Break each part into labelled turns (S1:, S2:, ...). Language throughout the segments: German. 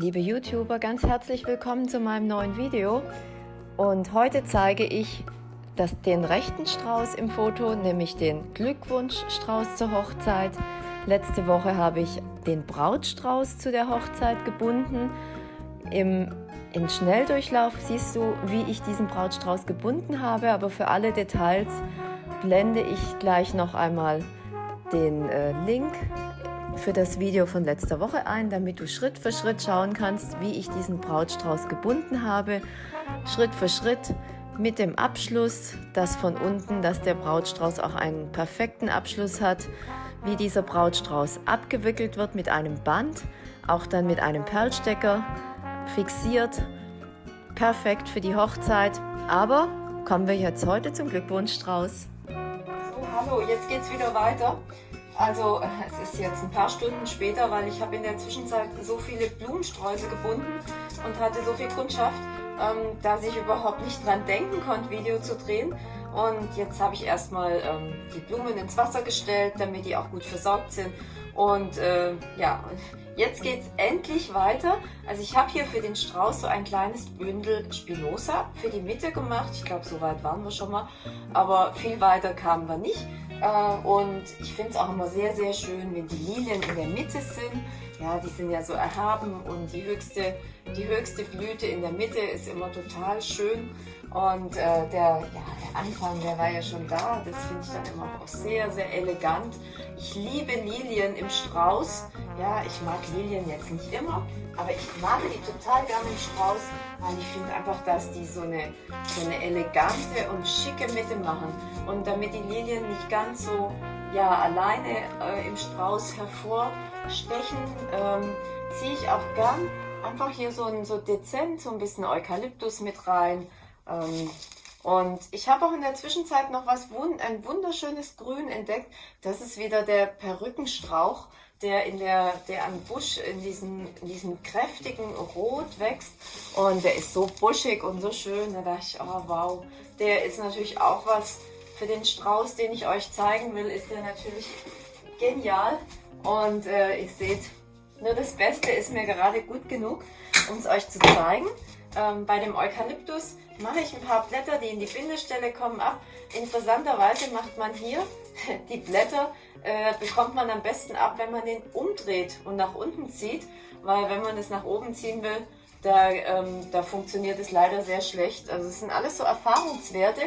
S1: Liebe YouTuber, ganz herzlich willkommen zu meinem neuen Video. Und heute zeige ich das, den rechten Strauß im Foto, nämlich den Glückwunschstrauß zur Hochzeit. Letzte Woche habe ich den Brautstrauß zu der Hochzeit gebunden. Im, in Schnelldurchlauf siehst du, wie ich diesen Brautstrauß gebunden habe, aber für alle Details blende ich gleich noch einmal den äh, Link für das Video von letzter Woche ein, damit du Schritt für Schritt schauen kannst, wie ich diesen Brautstrauß gebunden habe. Schritt für Schritt mit dem Abschluss, dass von unten, dass der Brautstrauß auch einen perfekten Abschluss hat, wie dieser Brautstrauß abgewickelt wird mit einem Band, auch dann mit einem Perlstecker fixiert. Perfekt für die Hochzeit. Aber kommen wir jetzt heute zum Glückwunschstrauß.
S2: So, hallo, jetzt geht's wieder weiter. Also es ist jetzt ein paar Stunden später, weil ich habe in der Zwischenzeit so viele Blumensträuße gebunden und hatte so viel Kundschaft, ähm, dass ich überhaupt nicht dran denken konnte, Video zu drehen. Und jetzt habe ich erstmal ähm, die Blumen ins Wasser gestellt, damit die auch gut versorgt sind. Und äh, ja, jetzt geht es endlich weiter. Also ich habe hier für den Strauß so ein kleines Bündel Spinoza für die Mitte gemacht. Ich glaube, so weit waren wir schon mal. Aber viel weiter kamen wir nicht. Äh, und ich finde es auch immer sehr, sehr schön, wenn die Lilien in der Mitte sind. Ja, die sind ja so erhaben und die höchste, die höchste Blüte in der Mitte ist immer total schön. Und äh, der, ja, der Anfang, der war ja schon da. Das finde ich dann immer auch sehr, sehr elegant. Ich liebe Lilien im Strauß. Ja, ich mag Lilien jetzt nicht immer, aber ich mag die total gerne im Strauß, weil ich finde einfach, dass die so eine, so eine elegante und schicke Mitte machen. Und damit die Lilien nicht ganz so ja, alleine äh, im Strauß hervorstechen, ähm, ziehe ich auch gern einfach hier so, ein, so dezent so ein bisschen Eukalyptus mit rein. Ähm, und ich habe auch in der Zwischenzeit noch was, ein wunderschönes Grün entdeckt. Das ist wieder der Perückenstrauch, der in der, der am Busch in diesem, in diesem kräftigen Rot wächst. Und der ist so buschig und so schön. Da dachte ich, oh wow, der ist natürlich auch was für den Strauß, den ich euch zeigen will, ist der natürlich genial. Und äh, ihr seht, nur das Beste ist mir gerade gut genug, um es euch zu zeigen. Ähm, bei dem Eukalyptus mache ich ein paar Blätter, die in die Bindestelle kommen, ab. Interessanterweise macht man hier die Blätter, äh, bekommt man am besten ab, wenn man den umdreht und nach unten zieht, weil wenn man es nach oben ziehen will, da, ähm, da funktioniert es leider sehr schlecht. Also es sind alles so Erfahrungswerte,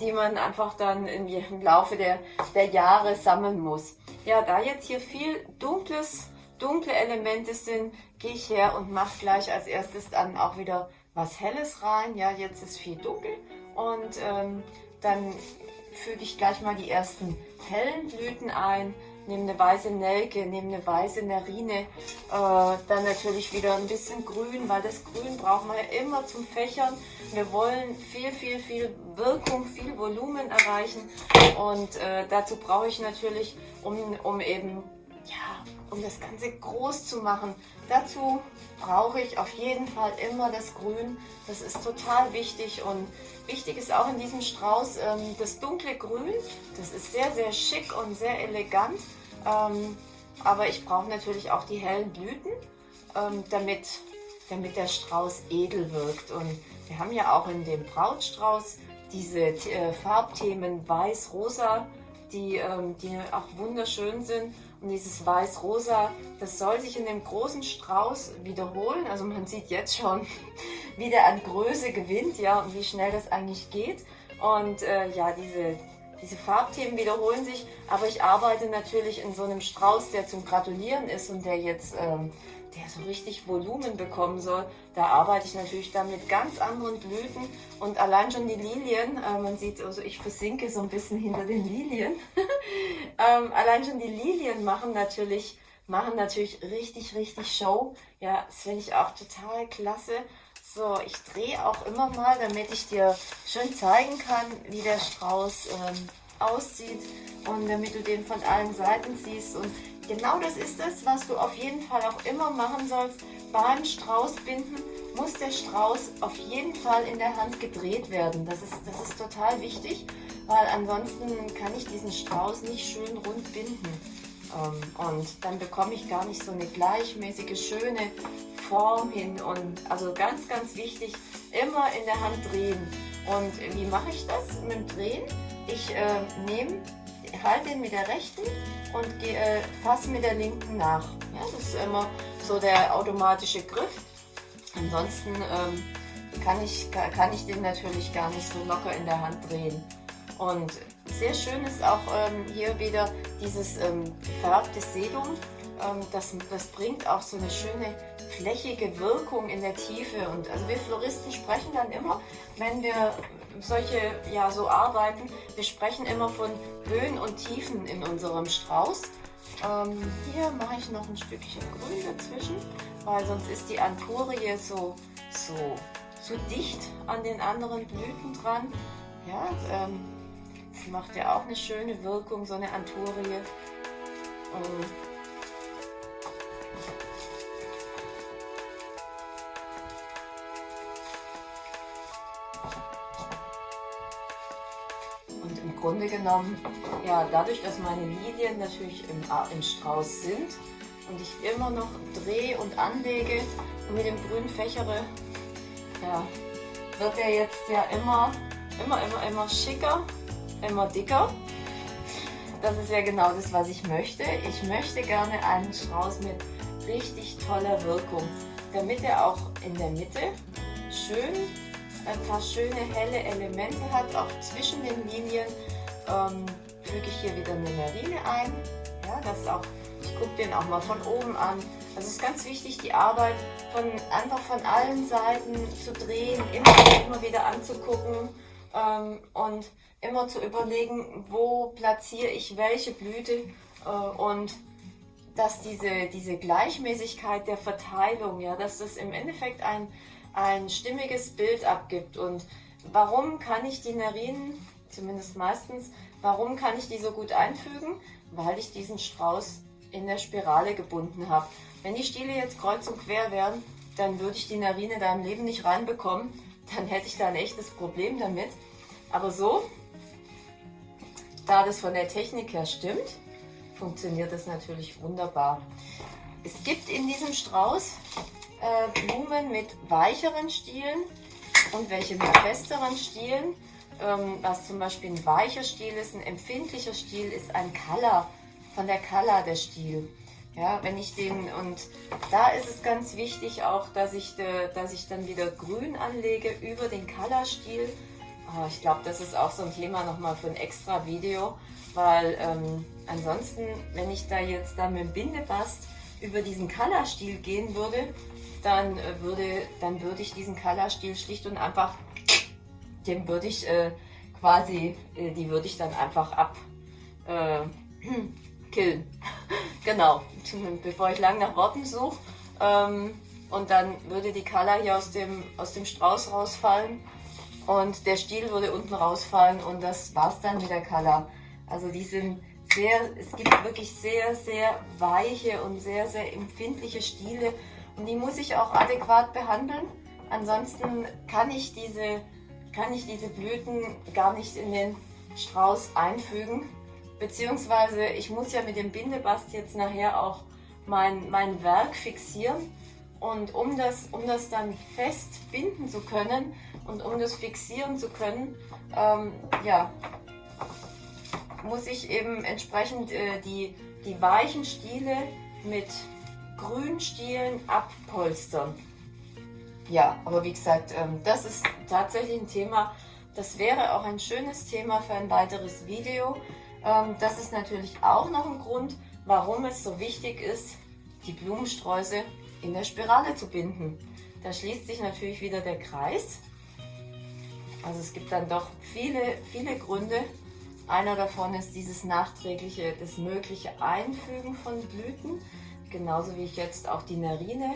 S2: die man einfach dann im Laufe der, der Jahre sammeln muss. Ja, da jetzt hier viel dunkles, dunkle Elemente sind, gehe ich her und mache gleich als erstes dann auch wieder was Helles rein. Ja, jetzt ist viel dunkel und ähm, dann füge ich gleich mal die ersten hellen Blüten ein, nehme eine weiße Nelke, nehme eine weiße Nerine, äh, dann natürlich wieder ein bisschen Grün, weil das Grün brauchen wir ja immer zum Fächern. Wir wollen viel, viel, viel Wirkung, viel Volumen erreichen und äh, dazu brauche ich natürlich, um, um eben, ja, um das Ganze groß zu machen, dazu brauche ich auf jeden Fall immer das Grün. Das ist total wichtig und wichtig ist auch in diesem Strauß ähm, das dunkle Grün. Das ist sehr, sehr schick und sehr elegant. Ähm, aber ich brauche natürlich auch die hellen Blüten, ähm, damit, damit der Strauß edel wirkt. Und wir haben ja auch in dem Brautstrauß diese äh, Farbthemen weiß-rosa, die, ähm, die auch wunderschön sind. Dieses Weiß-Rosa, das soll sich in dem großen Strauß wiederholen. Also man sieht jetzt schon, wie der an Größe gewinnt, ja, und wie schnell das eigentlich geht. Und äh, ja, diese, diese Farbthemen wiederholen sich, aber ich arbeite natürlich in so einem Strauß, der zum Gratulieren ist und der jetzt ähm, der so richtig Volumen bekommen soll, da arbeite ich natürlich dann mit ganz anderen Blüten und allein schon die Lilien, äh, man sieht, also ich versinke so ein bisschen hinter den Lilien, ähm, allein schon die Lilien machen natürlich, machen natürlich richtig, richtig Show. Ja, das finde ich auch total klasse. So, ich drehe auch immer mal, damit ich dir schön zeigen kann, wie der Strauß ähm, aussieht und damit du den von allen Seiten siehst und Genau das ist es, was du auf jeden Fall auch immer machen sollst. Beim Straußbinden muss der Strauß auf jeden Fall in der Hand gedreht werden. Das ist, das ist total wichtig, weil ansonsten kann ich diesen Strauß nicht schön rund binden. Ähm, und dann bekomme ich gar nicht so eine gleichmäßige, schöne Form hin und also ganz, ganz wichtig, immer in der Hand drehen. Und wie mache ich das mit dem Drehen? Ich äh, nehme, halte ihn mit der rechten und äh, fasse mit der linken nach. Ja, das ist immer so der automatische Griff. Ansonsten ähm, kann, ich, kann ich den natürlich gar nicht so locker in der Hand drehen. Und sehr schön ist auch ähm, hier wieder dieses ähm, gefärbte Sedum. Ähm, das, das bringt auch so eine schöne flächige Wirkung in der Tiefe. Und also wir Floristen sprechen dann immer, wenn wir solche ja so arbeiten, wir sprechen immer von Höhen und Tiefen in unserem Strauß. Ähm, hier mache ich noch ein Stückchen Grün dazwischen, weil sonst ist die Anturie so, so, so dicht an den anderen Blüten dran. Ja, ähm, das macht ja auch eine schöne Wirkung, so eine Anturie. Und Grunde genommen, ja, dadurch, dass meine Lilien natürlich im, im Strauß sind und ich immer noch drehe und anlege und mit dem Grün fächere, ja, wird er jetzt ja immer, immer, immer, immer schicker, immer dicker. Das ist ja genau das, was ich möchte. Ich möchte gerne einen Strauß mit richtig toller Wirkung, damit er auch in der Mitte schön ein paar schöne helle Elemente hat, auch zwischen den Linien ähm, füge ich hier wieder eine Marine ein. Ja, das auch, ich gucke den auch mal von oben an. Also es ist ganz wichtig, die Arbeit von, einfach von allen Seiten zu drehen, immer, immer wieder anzugucken ähm, und immer zu überlegen, wo platziere ich welche Blüte äh, und dass diese, diese Gleichmäßigkeit der Verteilung, ja, dass das im Endeffekt ein, ein stimmiges Bild abgibt. Und warum kann ich die Narinen zumindest meistens. Warum kann ich die so gut einfügen? Weil ich diesen Strauß in der Spirale gebunden habe. Wenn die Stiele jetzt kreuz und quer wären, dann würde ich die Narine da im Leben nicht reinbekommen. Dann hätte ich da ein echtes Problem damit. Aber so, da das von der Technik her stimmt, funktioniert das natürlich wunderbar. Es gibt in diesem Strauß äh, Blumen mit weicheren Stielen und welche mit festeren Stielen ähm, was zum Beispiel ein weicher Stiel ist, ein empfindlicher Stiel ist ein Color, von der Color der Stiel. Ja, wenn ich den, und da ist es ganz wichtig auch, dass ich, de, dass ich dann wieder grün anlege über den Color-Stiel. Oh, ich glaube, das ist auch so ein Thema nochmal für ein extra Video, weil ähm, ansonsten, wenn ich da jetzt dann mit dem Bindebast über diesen Color-Stiel gehen würde, dann, äh, würde, dann würde ich diesen Color-Stiel schlicht und einfach dem würde ich äh, quasi, äh, die würde ich dann einfach ab äh, killen. genau, bevor ich lang nach Worten suche. Ähm, und dann würde die Kala hier aus dem, aus dem Strauß rausfallen und der Stiel würde unten rausfallen und das war's dann mit der Kala. Also die sind sehr, es gibt wirklich sehr, sehr weiche und sehr, sehr empfindliche Stiele und die muss ich auch adäquat behandeln. Ansonsten kann ich diese kann ich diese Blüten gar nicht in den Strauß einfügen. Beziehungsweise ich muss ja mit dem Bindebast jetzt nachher auch mein, mein Werk fixieren. Und um das, um das dann fest binden zu können und um das fixieren zu können, ähm, ja, muss ich eben entsprechend äh, die, die weichen Stiele mit Grünstielen abpolstern. Ja, aber wie gesagt, ähm, das ist tatsächlich ein Thema, das wäre auch ein schönes Thema für ein weiteres Video. Ähm, das ist natürlich auch noch ein Grund, warum es so wichtig ist, die Blumensträuße in der Spirale zu binden. Da schließt sich natürlich wieder der Kreis. Also es gibt dann doch viele, viele Gründe. Einer davon ist dieses nachträgliche, das mögliche Einfügen von Blüten. Genauso wie ich jetzt auch die Narine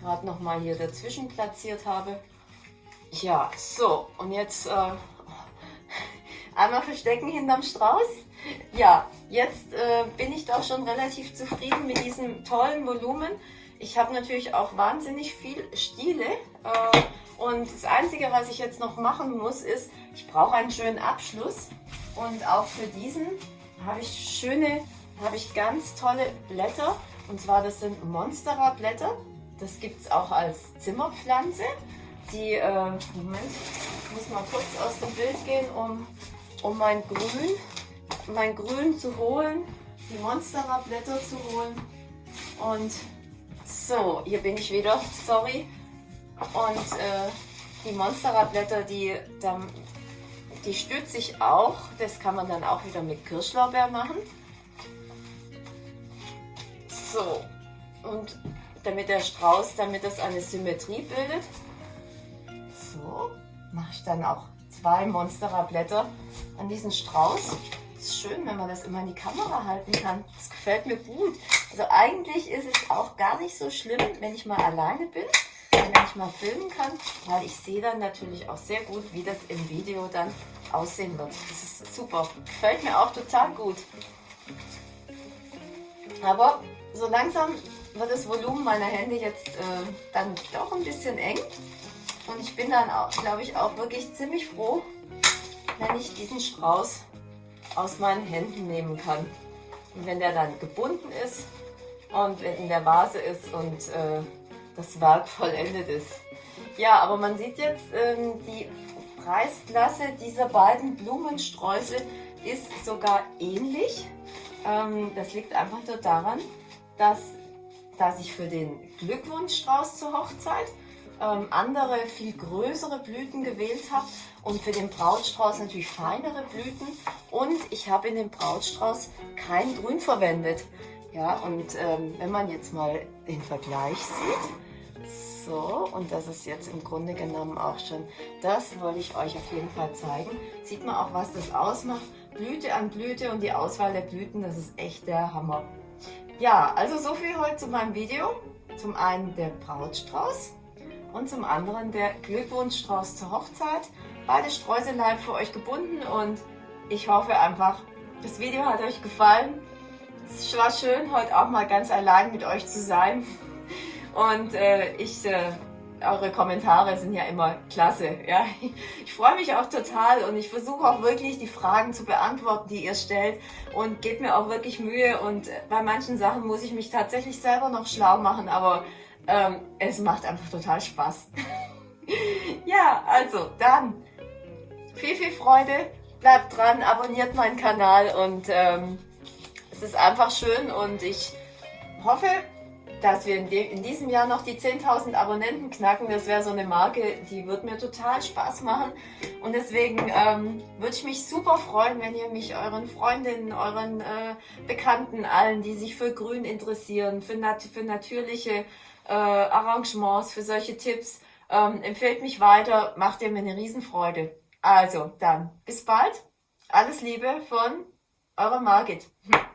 S2: gerade noch mal hier dazwischen platziert habe. Ja, so und jetzt äh, einmal verstecken hinterm Strauß. Ja, jetzt äh, bin ich doch schon relativ zufrieden mit diesem tollen Volumen. Ich habe natürlich auch wahnsinnig viel Stiele äh, und das Einzige, was ich jetzt noch machen muss, ist, ich brauche einen schönen Abschluss und auch für diesen habe ich schöne, habe ich ganz tolle Blätter und zwar das sind Monstera Blätter das gibt es auch als Zimmerpflanze. Die, äh, Moment, ich muss mal kurz aus dem Bild gehen, um, um mein Grün, mein Grün zu holen, die Monstera-Blätter zu holen. Und so, hier bin ich wieder, sorry. Und äh, die Monstera-Blätter, die, die stütze ich auch. Das kann man dann auch wieder mit Kirschlaubeer machen. So, und damit der Strauß, damit das eine Symmetrie bildet, so, mache ich dann auch zwei Monstera-Blätter an diesen Strauß. Ist schön, wenn man das immer in die Kamera halten kann. Das gefällt mir gut. Also eigentlich ist es auch gar nicht so schlimm, wenn ich mal alleine bin, wenn ich mal filmen kann, weil ich sehe dann natürlich auch sehr gut, wie das im Video dann aussehen wird. Das ist super. Gefällt mir auch total gut. Aber so langsam wird das Volumen meiner Hände jetzt äh, dann doch ein bisschen eng. Und ich bin dann, auch, glaube ich, auch wirklich ziemlich froh, wenn ich diesen Strauß aus meinen Händen nehmen kann. Und wenn der dann gebunden ist und in der Vase ist und äh, das Werk vollendet ist. Ja, aber man sieht jetzt, ähm, die Preisklasse dieser beiden Blumensträuße ist sogar ähnlich. Ähm, das liegt einfach nur daran, dass, dass ich für den Glückwunschstrauß zur Hochzeit ähm, andere, viel größere Blüten gewählt habe und für den Brautstrauß natürlich feinere Blüten und ich habe in dem Brautstrauß kein Grün verwendet. Ja, und ähm, wenn man jetzt mal den Vergleich sieht, so, und das ist jetzt im Grunde genommen auch schon, das wollte ich euch auf jeden Fall zeigen. Sieht man auch, was das ausmacht. Blüte an Blüte und die Auswahl der Blüten, das ist echt der Hammer. Ja, also so viel heute zu meinem Video. Zum einen der Brautstrauß und zum anderen der Glückwunschstrauß zur Hochzeit. Beide Streuselein für euch gebunden und ich hoffe einfach, das Video hat euch gefallen. Es war schön, heute auch mal ganz allein mit euch zu sein. Und äh, ich, äh, eure Kommentare sind ja immer klasse. Ja? Ich freue mich auch total und ich versuche auch wirklich die Fragen zu beantworten, die ihr stellt und gebt mir auch wirklich Mühe. Und bei manchen Sachen muss ich mich tatsächlich selber noch schlau machen, aber ähm, es macht einfach total Spaß. ja, also dann viel, viel Freude. Bleibt dran, abonniert meinen Kanal und ähm, es ist einfach schön und ich hoffe, dass wir in, in diesem Jahr noch die 10.000 Abonnenten knacken. Das wäre so eine Marke, die wird mir total Spaß machen. Und deswegen ähm, würde ich mich super freuen, wenn ihr mich euren Freundinnen, euren äh, Bekannten, allen, die sich für Grün interessieren, für, nat für natürliche äh, Arrangements, für solche Tipps. Ähm, empfehlt mich weiter, macht ihr mir eine Riesenfreude. Also, dann bis bald. Alles Liebe von eurer Margit.